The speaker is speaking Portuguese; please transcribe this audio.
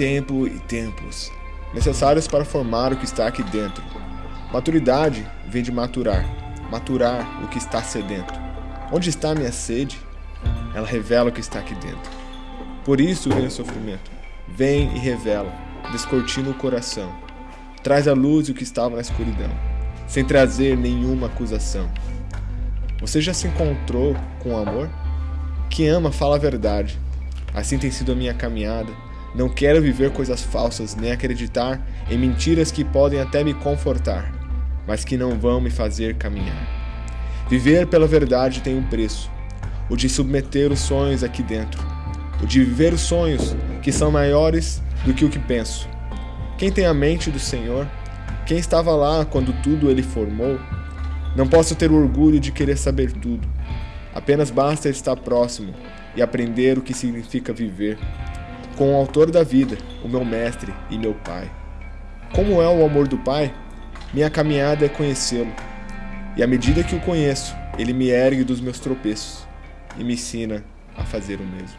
tempo e tempos necessários para formar o que está aqui dentro. Maturidade vem de maturar, maturar o que está sedento. Onde está minha sede? Ela revela o que está aqui dentro. Por isso vem o sofrimento. Vem e revela, descortina o coração. Traz à luz o que estava na escuridão, sem trazer nenhuma acusação. Você já se encontrou com o amor? Quem ama fala a verdade. Assim tem sido a minha caminhada. Não quero viver coisas falsas, nem acreditar em mentiras que podem até me confortar, mas que não vão me fazer caminhar. Viver pela verdade tem um preço: o de submeter os sonhos aqui dentro, o de viver os sonhos que são maiores do que o que penso. Quem tem a mente do Senhor, quem estava lá quando tudo ele formou, não posso ter o orgulho de querer saber tudo. Apenas basta estar próximo e aprender o que significa viver com o autor da vida, o meu mestre e meu pai. Como é o amor do pai? Minha caminhada é conhecê-lo. E à medida que o conheço, ele me ergue dos meus tropeços e me ensina a fazer o mesmo.